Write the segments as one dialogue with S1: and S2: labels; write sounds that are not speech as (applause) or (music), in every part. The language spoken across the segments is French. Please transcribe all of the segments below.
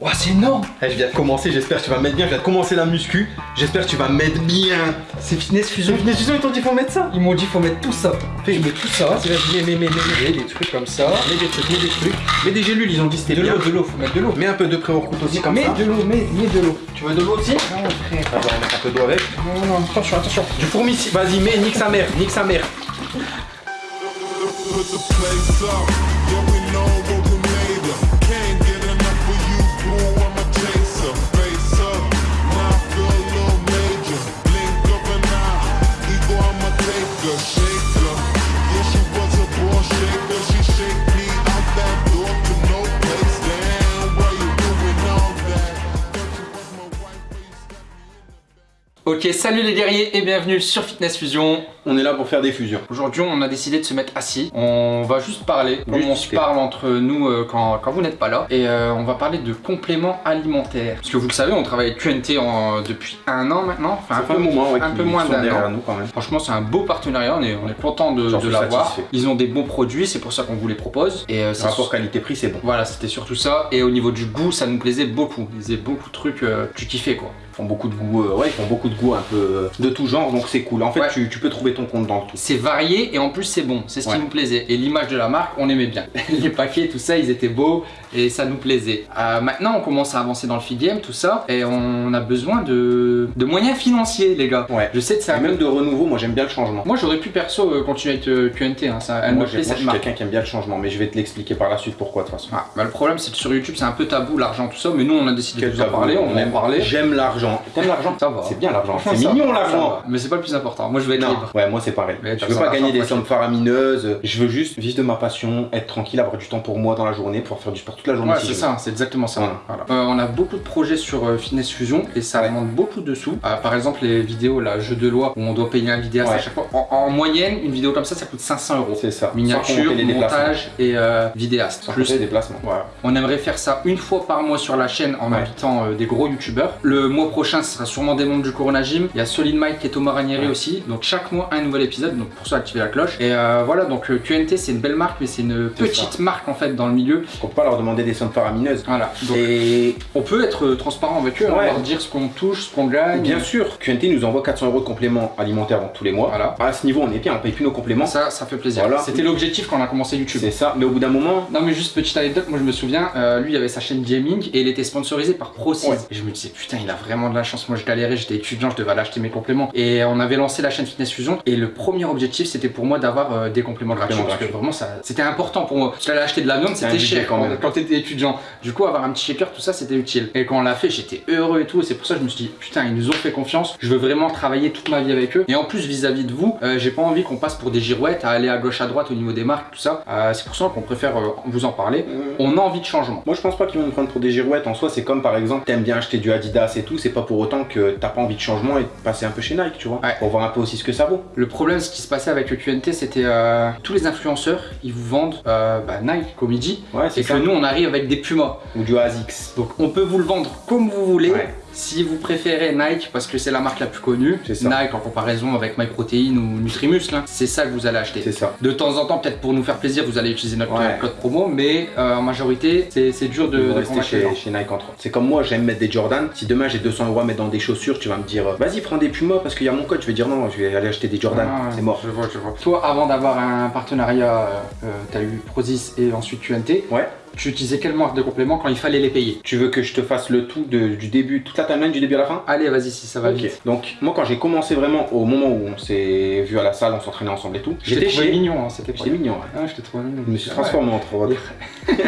S1: Ouah, c'est énorme
S2: Eh, je viens de commencer, j'espère que tu vas mettre bien, je viens de commencer la muscu, j'espère que tu vas mettre bien.
S1: C'est Fitness Fusion.
S2: Fitness Fusion, ils t'ont dit faut mettre ça
S1: Ils m'ont dit faut mettre tout ça. Fais, je mets tout ça. Vas-y, vas-y, mets, mets, mets, mets, mets des trucs comme ça.
S2: Mets des trucs, mets des trucs. Mets des gélules, ils ont dit c'était
S1: De
S2: bien.
S1: l'eau, de l'eau, faut mettre de l'eau.
S2: Mets un peu de pré-workout aussi comme
S1: mets
S2: ça.
S1: de l'eau, mets, mets de l'eau.
S2: Tu veux de l'eau aussi?
S1: Non, frère.
S2: Attends, on va mettre un peu d'eau avec.
S1: Non, non, attention, attention.
S2: Du fourmi, vas-y, mets, nique sa mère, nique sa mère.
S1: Ok, salut les guerriers et bienvenue sur Fitness Fusion.
S2: On est là pour faire des fusions.
S1: Aujourd'hui, on a décidé de se mettre assis. On va juste parler, comme on se parle entre nous euh, quand, quand vous n'êtes pas là. Et euh, on va parler de compléments alimentaires. Parce que vous le savez, on travaille avec QNT en- depuis un an maintenant. Enfin,
S2: un moment, ouais,
S1: un peu moins d'un an.
S2: nous quand même.
S1: Franchement, c'est un beau partenariat. On est, on est content de, l'avoir. Ils ont des bons produits, c'est pour ça qu'on vous les propose. Et euh,
S2: Rapport qualité-prix, c'est bon.
S1: Voilà, c'était surtout ça. Et au niveau du goût, ça nous plaisait beaucoup. Ils faisaient beaucoup de trucs, tu kiffais quoi.
S2: Ils font beaucoup de goût, ouais, ils font beaucoup de un peu euh, de tout genre, donc c'est cool. En fait,
S1: Ouais.
S2: tu, tu peux trouver ton compte dans le tout.
S1: C'est varié et en plus c'est bon, c'est ce
S2: Ouais.
S1: qui nous plaisait. Et l'image de la marque, on aimait bien. (laughs) Les paquets, tout ça, ils étaient beaux et ça nous plaisait. Euh, maintenant, on commence à avancer dans le feed game, tout ça, et on a besoin de, de moyens financiers, les gars.
S2: Ouais.
S1: Je sais que c'est
S2: Et
S1: un
S2: même de renouveau, moi j'aime bien le changement.
S1: Moi, j'aurais pu perso euh, continuer à être euh, QNT, hein, ça, elle
S2: moi,
S1: me plaît
S2: moi, je suis quelqu'un qui aime bien le changement, mais je vais te l'expliquer par la suite pourquoi de toute façon.
S1: Ah, bah, le problème, c'est que sur YouTube, c'est un peu tabou l'argent, tout ça, mais nous, on a décidé de vous en parler, on en
S2: aime
S1: parler.
S2: J'aime l'argent. T'aimes l'argent
S1: Ça va.
S2: C'est bien l'argent. (laughs) C'est
S1: ça
S2: mignon
S1: ça
S2: l'argent.
S1: Mais c'est pas le plus important. Moi, je veux être
S2: Non,
S1: libre.
S2: ouais, moi c'est pareil.
S1: Mais
S2: je veux pas gagner des sommes faramineuses. Je veux juste vivre de ma passion, être tranquille, avoir du temps pour moi dans la journée, pouvoir faire du sport toute la journée.
S1: Ouais, c'est ça, c'est exactement ça.
S2: Voilà.
S1: Voilà. Euh, on a beaucoup de projets sur euh, Fitness Fusion et ça
S2: Ouais.
S1: demande beaucoup de sous. Euh, par exemple, les vidéos, là, jeu de loi, où on doit payer un vidéaste
S2: Ouais.
S1: à chaque fois. En, en moyenne, une vidéo comme ça, ça coûte 500 euros.
S2: C'est ça.
S1: Miniature, montage et euh, vidéaste.
S2: Sans
S1: Plus-
S2: les déplacements.
S1: Voilà. On aimerait faire ça une fois par mois sur la chaîne en invitant des gros youtubeurs. Le mois prochain, ce sera sûrement des membres du Corona Gym. Il y a Solid Mike et Thomas Ranieri aussi. Donc chaque mois, un nouvel épisode. Donc pour ça, activez la cloche. Et voilà, donc QNT, c'est une belle marque, mais c'est une petite marque en fait dans le milieu.
S2: On peut pas leur demander des sommes faramineuses.
S1: Voilà. Donc
S2: Et
S1: on peut être euh, transparent avec eux, hein,
S2: Ouais.
S1: leur dire ce qu'on touche, ce qu'on gagne.
S2: bien sûr, QNT nous envoie 400 euros de compléments alimentaires tous les mois.
S1: Voilà.
S2: À ce niveau, on est bien, on paye plus nos compléments.
S1: Ça, ça fait plaisir.
S2: Voilà.
S1: C'était l'objectif quand on a commencé YouTube.
S2: C'est ça. Mais au bout d'un moment,
S1: Non mais juste petite anecdote, moi je me souviens, euh, lui il avait sa chaîne gaming et il était sponsorisé par.
S2: Ouais.
S1: Et je me disais putain il a vraiment de la chance, moi je galérais, j'étais étudiant, je devais aller acheter mes compléments. Et on avait lancé la chaîne Fitness Fusion et le premier objectif c'était pour moi d'avoir euh, des compléments gratuits. Parce que vraiment ça c'était important pour moi. Parce qu'aller acheter de la viande c'était cher
S2: quand
S1: quand t'étais étudiant. Du coup avoir un petit shaker tout ça c'était utile. Et quand on l'a fait j'étais heureux et tout et c'est pour ça que je me suis dit putain ils nous ont fait confiance, je veux vraiment travailler toute ma vie avec eux. Et en plus vis-à-vis de vous, euh, j'ai pas envie qu'on passe pour des girouettes à aller à gauche à droite au niveau des marques tout ça. Euh, c'est pour ça qu'on préfère euh, vous en parler. On a envie de changement.
S2: Moi je pense pas qu'ils vont nous prendre pour des girouettes en soi, c'est comme par exemple t'aimes bien acheter du Adidas et tout, c'est pas pour autant que t'as pas envie de changement et de passer un peu chez Nike, tu vois.
S1: Ouais.
S2: Pour voir un peu aussi ce que ça vaut.
S1: Le problème, ce qui se passait avec le QNT, c'était tous les influenceurs, ils vous vendent bah, Nike, comme il dit,
S2: Ouais,
S1: et
S2: c'est
S1: que nous, on arrive avec des Pumas.
S2: Ou du ASICS.
S1: Donc, on peut vous le vendre comme vous voulez.
S2: Ouais.
S1: Si vous préférez Nike, parce que c'est la marque la plus connue. Nike en comparaison avec MyProtein ou Nutrimuscle, c'est ça que vous allez acheter.
S2: C'est ça.
S1: De temps en temps, peut-être pour nous faire plaisir, vous allez utiliser notre
S2: Ouais.
S1: code promo, mais euh, en majorité, c'est dur de,
S2: rester chez, Nike entre. C'est comme moi, j'aime mettre des Jordan. Si demain j'ai 200 euros à mettre dans des chaussures, tu vas me dire euh, vas-y prends des Puma parce qu'il y a mon code. Je vais dire non, je vais aller acheter des Jordan.
S1: Ah,
S2: c'est mort.
S1: Je vois, je vois. Toi, avant d'avoir un partenariat, euh, euh, t'as eu Prozis et ensuite QNT.
S2: Ouais.
S1: Tu utilisais quelle marque de compléments quand il fallait les payer?
S2: Tu veux que je te fasse le tout de- du début, toute la timeline du début à la fin
S1: Allez, vas-y, si ça va
S2: Ok.
S1: vite.
S2: Donc moi quand j'ai commencé vraiment au moment où on s'est vu à la salle, on s'entraînait ensemble et tout,
S1: J'étais
S2: chez.
S1: mignon, hein, c'était
S2: J'étais mignon. ouais.
S1: Ah, je t'ai trouvé mignon.
S2: Je me suis transformé entre autres. (laughs)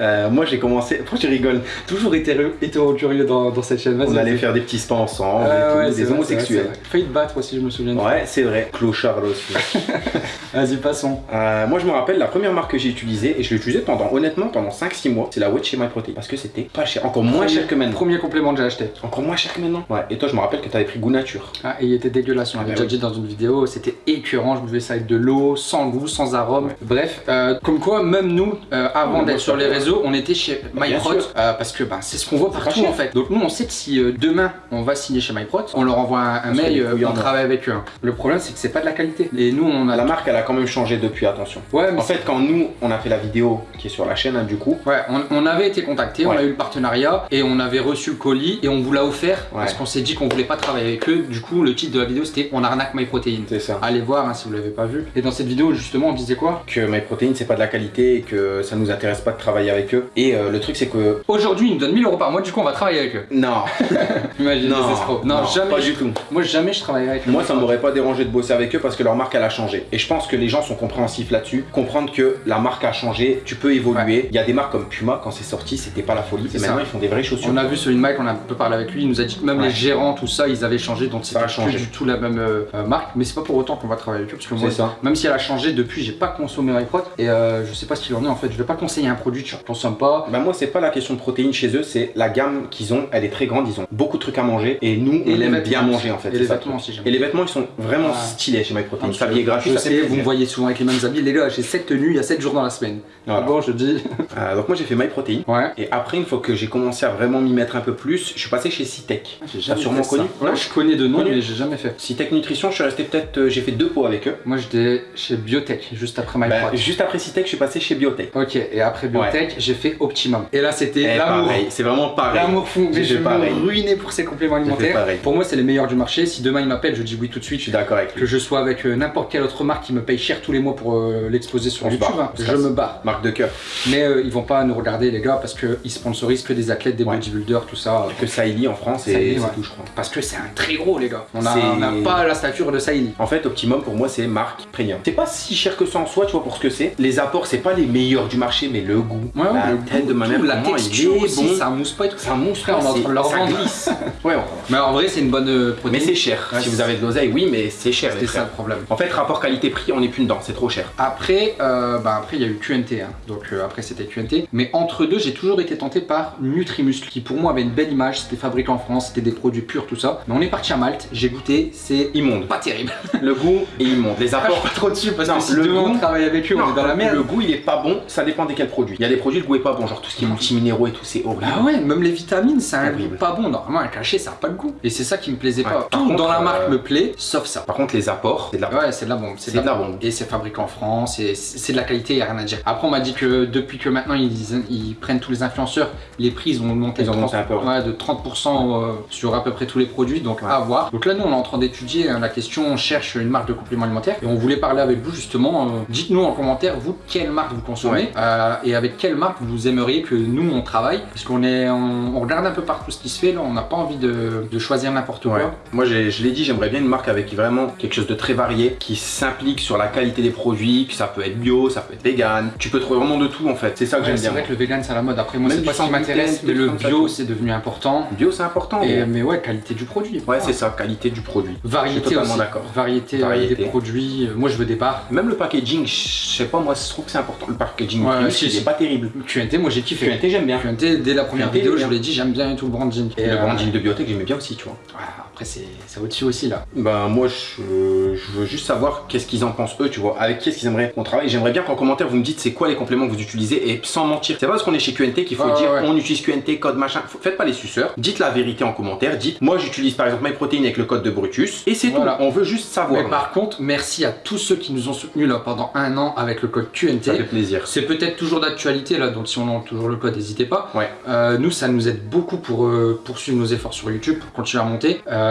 S2: Euh, moi j'ai commencé. (laughs) Pourquoi tu rigoles
S1: Toujours hétéro, hétéro curieux dans, dans cette chaîne.
S2: On allait faire des petits spas ensemble,
S1: Ah
S2: et tout,
S1: ouais, c'est
S2: des
S1: vrai,
S2: homosexuels.
S1: Failli te battre aussi, je me souviens.
S2: Ouais, c'est vrai. Clochard là aussi. (laughs)
S1: Vas-y, passons.
S2: Euh, moi je me rappelle la première marque que j'ai utilisée et je l'ai utilisée pendant honnêtement pendant 5-6 mois, c'est la Wedge chez MyProtein parce que c'était pas cher, encore moins
S1: Premier-
S2: cher que maintenant.
S1: Premier complément que j'ai acheté.
S2: Encore moins cher que maintenant. Ouais. Et toi je me rappelle que t'avais pris goût nature.
S1: Ah, et il était dégueulasse, on l'avait
S2: Ah,
S1: déjà
S2: oui.
S1: dit dans une vidéo, c'était écœurant, je buvais ça avec de l'eau, sans goût, sans arôme. Bref, euh, comme quoi, même nous, avant avant d'être sur les réseaux, on était chez MyProt euh, parce que ben, c'est ce qu'on voit partout en fait. Donc nous on sait que si euh, demain on va signer chez MyProt, on leur envoie un, mail, euh, on travaille avec eux. hein. Le problème c'est que c'est pas de la qualité. Et nous on a
S2: La marque, elle a quand même changé depuis, attention.
S1: Ouais, mais
S2: En fait, quand nous, on a fait la vidéo qui est sur la chaîne, hein, du coup,
S1: Ouais, on, on avait été contacté, on a eu le partenariat et on avait reçu le colis et on vous l'a offert
S2: Ouais.
S1: parce qu'on s'est dit qu'on voulait pas travailler avec eux. Du coup, le titre de la vidéo c'était On arnaque MyProtein.
S2: c'est ça.
S1: Allez voir hein, si vous l'avez pas vu. Et dans cette vidéo, justement, on disait quoi?
S2: Que MyProtein, c'est pas de la qualité et que ça nous intéresse pas de travailler avec eux. Et euh, le truc, c'est que.
S1: Aujourd'hui, ils nous donnent 1000 euros par mois, du coup, on va travailler avec eux.
S2: Non, (laughs)
S1: Imagine
S2: non,
S1: les. Non, jamais.
S2: pas du tout.
S1: Moi, jamais je travaillerai avec eux.
S2: Moi, ça m'aurait pas dérangé de bosser avec eux parce que leur marque, elle a changé. Et je pense que les gens sont compréhensifs là-dessus. Comprendre que la marque a changé, tu peux évoluer. Il y a des marques comme Puma, quand c'est sorti, c'était pas la folie.
S1: C'est
S2: Et maintenant,
S1: ça.
S2: ils font des vraies chaussures.
S1: On a vu sur une Mike, on a un peu parlé avec lui, il nous a dit que même
S2: Ouais.
S1: les gérants, tout ça, ils avaient changé, donc c'était plus du tout la même euh, euh, marque. Mais c'est pas pour autant qu'on va travailler avec eux, parce que moi,
S2: C'est ça.
S1: même si elle a changé depuis, j'ai pas consommé MyProt et euh, je sais pas ce qu'il en est en fait. Je vais pas conseiller un produit, tu consommes pas.
S2: Bah moi c'est pas la question de protéines chez eux, c'est la gamme qu'ils ont, elle est très grande, ils ont beaucoup de trucs à manger et nous
S1: Et
S2: on aime bien manger en fait.
S1: Et les vêtements aussi,
S2: Et les vêtements ils sont vraiment
S1: Ah.
S2: stylés chez MyProtein. S'habiller gratuit,
S1: je
S2: ça fait
S1: vous me voyez souvent avec les mêmes habits. Les gars, j'ai 7 tenues, il y a 7 jours dans la semaine.
S2: Voilà.
S1: Bon, je dis. (laughs)
S2: Euh, donc moi j'ai fait MyProtein.
S1: Ouais.
S2: Et après, une fois que j'ai commencé à vraiment m'y mettre un peu plus, je suis passé chez Citec.
S1: J'ai
S2: T'as sûrement connu
S1: Ouais, je connais de nom, mais j'ai jamais fait.
S2: Citec Nutrition, je suis resté peut-être, euh, j'ai fait deux pots avec eux.
S1: Moi, j'étais chez Biotech, juste après
S2: Bah,
S1: MyProt.
S2: juste après Citec, je suis passé chez Biotech.
S1: Ok, et après Biotech, j'ai fait Optimum. Et là, c'était
S2: Et
S1: l'amour.
S2: pareil, c'est vraiment pareil.
S1: L'amour fou, mais je
S2: fait
S1: me ruinais pour ces compléments alimentaires.
S2: pareil.
S1: Pour moi, c'est les meilleurs du marché. Si demain ils m'appellent, je dis oui tout de suite.
S2: Je suis d'accord avec
S1: Que je sois avec euh, n'importe quelle autre marque qui me paye cher tous les mois pour euh, l'exposer sur
S2: On
S1: YouTube,
S2: barre,
S1: hein, je me barre.
S2: Marque de cœur.
S1: Mais euh, ils vont pas nous regarder, les gars, parce qu'ils sponsorisent que des athlètes, des
S2: Ouais.
S1: bodybuilders, tout ça.
S2: Que Saïli en France et
S1: Saïli,
S2: c'est
S1: ouais.
S2: tout, je crois.
S1: Parce que c'est un très gros, les gars. On n'a pas la stature de Saïli.
S2: En fait, Optimum pour moi c'est marque premium. C'est pas si cher que ça en soi, tu vois, pour ce que c'est. Les apports, c'est pas les meilleurs du marché, mais le goût,
S1: Ouais, ouais,
S2: la
S1: le
S2: tête
S1: goût,
S2: de ma mère,
S1: la
S2: il
S1: texture
S2: est
S1: aussi,
S2: bon.
S1: ça mousse pas et tout.
S2: Ça mousse,
S1: on est en
S2: c'est-
S1: train de leur
S2: ça
S1: vendre.
S2: glisse. (laughs) ouais, on-
S1: Mais en vrai, c'est une bonne euh,
S2: mais
S1: protéine.
S2: c'est cher.
S1: Ouais,
S2: si
S1: c'est-
S2: vous avez de l'oseille, oui, mais c'est cher.
S1: C'était ça le problème.
S2: En fait, rapport qualité-prix, on n'est plus dedans, c'est trop cher.
S1: Après, euh, bah après il y a eu QNT, hein. donc euh, après c'était QNT. Mais entre deux, j'ai toujours été tenté par Nutrimuscle, qui pour moi avait une belle image. C'était fabriqué en France, c'était des produits purs, tout ça. Mais on est parti à Malte, j'ai goûté, c'est
S2: Immonde.
S1: pas terrible. (laughs)
S2: Le goût est immonde. Les apports.
S1: pas trop dessus parce
S2: Non,
S1: que si
S2: le
S1: demain on
S2: goût-
S1: travaille avec eux, on est dans la merde.
S2: Le goût il est pas bon, ça dépend de quel produit. Il y a des produits, le goût est pas bon, genre tout ce qui est multiminéraux et tout, c'est horrible.
S1: Bah ouais, même les vitamines, c'est un goût pas bon. Normalement, un cachet, ça a pas de goût. Et c'est ça qui me plaisait
S2: Ouais.
S1: pas.
S2: Par
S1: Tout
S2: contre,
S1: dans la marque
S2: euh,
S1: me plaît, sauf ça.
S2: Par contre, les apports, c'est de la
S1: Ouais, c'est de la bombe.
S2: C'est de la bombe.
S1: Et c'est fabriqué en France, et c'est de la qualité, il a rien à dire. Après, on m'a dit que depuis que maintenant ils, ils prennent tous les influenceurs, les prix ils ont monté,
S2: Ils ont
S1: de,
S2: monté un peu, ouais.
S1: ouais, de 30% euh, sur à peu près tous les produits, donc à voir. Donc là, nous on est en train d'étudier hein, la question, on cherche une marque de complément alimentaire, et on voulait parler avec vous justement. euh, Dites-nous en commentaire, vous, quelle marque vous consommez. Euh, et avec quelle marque vous aimeriez que nous on travaille, parce qu'on est, on, on regarde un peu partout ce qui se fait, là, on n'a pas envie de, de choisir n'importe
S2: Ouais.
S1: quoi.
S2: Moi, je l'ai dit, j'aimerais bien une marque avec vraiment quelque chose de très varié, qui s'implique sur la qualité des produits, que ça peut être bio, ça peut être vegan. Tu peux trouver vraiment de tout en fait. C'est ça que
S1: Ouais,
S2: j'aime
S1: c'est
S2: bien.
S1: vrai
S2: moi.
S1: que le vegan c'est à la mode. Après moi c'est pas ce qui m'intéresse, mais le bio c'est devenu important.
S2: Bio, c'est important.
S1: Et, mais ouais, qualité du produit.
S2: Ouais, c'est ça, qualité du produit. Je suis
S1: Variété
S2: totalement d'accord.
S1: Variété, euh,
S2: Variété.
S1: des produits. Euh, Moi je veux des barres.
S2: Même le packaging, je sais pas, moi, je trouve que c'est important. Le packaging,
S1: Ouais,
S2: plus,
S1: si,
S2: il
S1: si.
S2: est pas terrible.
S1: QNT, moi j'ai kiffé.
S2: QNT, j'aime bien.
S1: QNT, dès la première
S2: QNT,
S1: vidéo, je vous l'ai dit, j'aime bien tout le branding.
S2: Et
S1: Et,
S2: le
S1: euh,
S2: branding de biotech, j'aimais bien aussi, tu vois.
S1: ouais, après c'est au-dessus aussi là.
S2: Ben moi je, je veux juste savoir qu'est-ce qu'ils en pensent eux, tu vois, avec qui est-ce qu'ils aimeraient qu'on travaille? J'aimerais bien qu'en commentaire vous me dites c'est quoi les compléments que vous utilisez et sans mentir. C'est pas parce qu'on est chez QNT qu'il faut dire
S1: ouais.
S2: on utilise QNT, code machin. Faites pas les suceurs. Dites la vérité en commentaire. Dites moi j'utilise par exemple MyProtein avec le code de Brutus et c'est
S1: Voilà.
S2: tout. On veut juste savoir.
S1: Mais par contre, merci à tous ceux qui nous ont soutenus là pendant un an avec le code QNT.
S2: Ça fait plaisir.
S1: C'est peut-être toujours d'actualité là, donc si on a toujours le code, n'hésitez pas.
S2: Ouais.
S1: Euh, nous, ça nous aide beaucoup pour euh, poursuivre nos efforts sur YouTube, pour continuer à monter. Euh,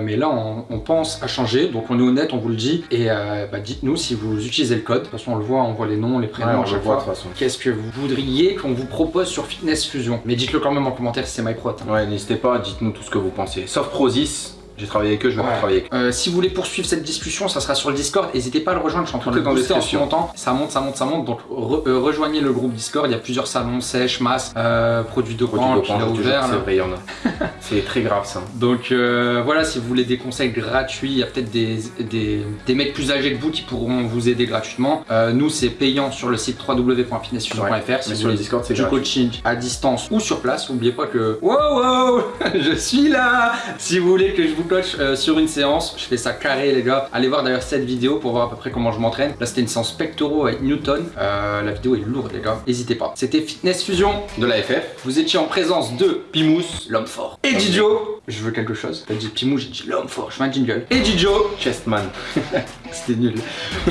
S1: mais là, on, on pense à changer, donc on est honnête, on vous le dit. Et euh, bah, dites-nous si vous utilisez le code. De toute façon, on le voit, on voit les noms, les prénoms
S2: Ouais,
S1: à chaque
S2: voit
S1: fois. Qu'est-ce que vous voudriez qu'on vous propose sur Fitness Fusion? Mais dites-le quand même en commentaire si c'est MyProt. hein.
S2: Ouais, n'hésitez pas, dites-nous tout ce que vous pensez. Sauf Prozis, j'ai travaillé avec eux, je vais
S1: Ouais.
S2: pas travailler avec eux.
S1: Euh, si vous voulez poursuivre cette discussion, ça sera sur le Discord. N'hésitez pas à le rejoindre. Je suis en train de booster en ce moment. Ça monte, ça monte, ça monte. Donc re- euh, rejoignez le groupe Discord. Il y a plusieurs salons sèches, masses, euh, produits de
S2: Produits
S1: a ouvert.
S2: c'est vrai, il y en a. (laughs) c'est très grave ça.
S1: Donc euh, voilà, si vous voulez des conseils gratuits, il y a peut-être des, des, des mecs plus âgés que vous qui pourront vous aider gratuitement. Euh, nous, c'est payant sur le site www.fitnessfusion.fr.
S2: Ouais,
S1: si
S2: mais
S1: vous
S2: sur
S1: voulez
S2: le Discord, c'est
S1: du
S2: gratuit.
S1: coaching à distance ou sur place. N'oubliez pas que wow, wow, (laughs) je suis là. Si vous voulez que je vous full clutch euh, sur une séance. Je fais ça carré, les gars. Allez voir d'ailleurs cette vidéo pour voir à peu près comment je m'entraîne. Là, c'était une séance pectoraux avec Newton. Euh, la vidéo est lourde, les gars. N'hésitez pas. C'était Fitness Fusion.
S2: De la FF.
S1: Vous étiez en présence de Pimous, l'homme fort. Et Didio. Je veux quelque chose. T'as dit Pimous, j'ai dit l'homme fort. Je fais un jingle. Et Didio.
S2: Chestman. (laughs)
S1: C'était nul.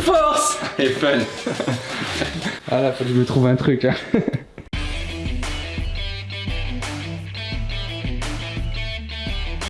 S1: Force
S2: Et fun. (laughs)
S1: Ah là, faut que je me trouve un truc. hein. (laughs)